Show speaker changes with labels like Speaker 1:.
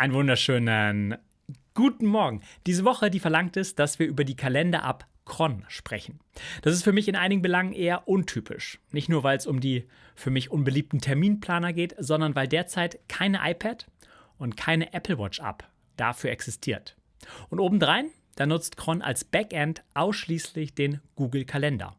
Speaker 1: Einen wunderschönen guten Morgen. Diese Woche, die verlangt es, dass wir über die Kalender ab Kron sprechen. Das ist für mich in einigen Belangen eher untypisch. Nicht nur, weil es um die für mich unbeliebten Terminplaner geht, sondern weil derzeit keine iPad und keine Apple Watch App dafür existiert. Und obendrein, da nutzt Kron als Backend ausschließlich den Google Kalender.